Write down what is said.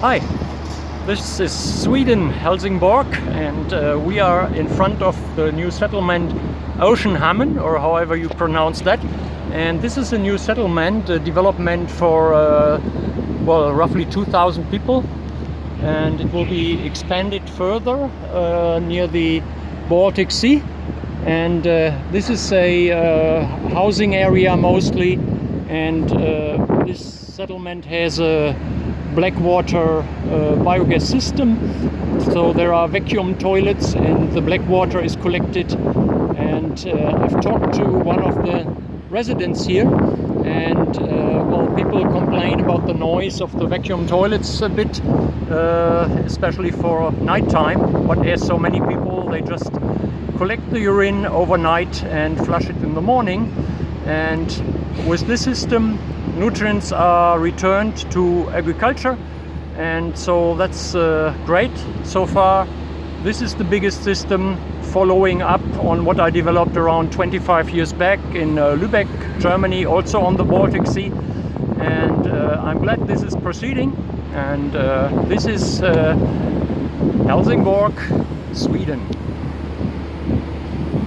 Hi, this is Sweden, Helsingborg, and uh, we are in front of the new settlement Oceanhamn, or however you pronounce that. And this is a new settlement, a development for, uh, well, roughly 2,000 people. And it will be expanded further uh, near the Baltic Sea. And uh, this is a uh, housing area mostly. And uh, this settlement has a blackwater uh, biogas system. So there are vacuum toilets and the black water is collected. And uh, I've talked to one of the residents here and uh, well people complain about the noise of the vacuum toilets a bit especially for nighttime but as so many people they just collect the urine overnight and flush it in the morning and with this system nutrients are returned to agriculture. And so that's uh, great. So far this is the biggest system following up on what I developed around 25 years back in uh, Lübeck Germany also on the Baltic Sea. And uh, I'm glad this is proceeding. And uh, this is uh, Helsingborg Sweden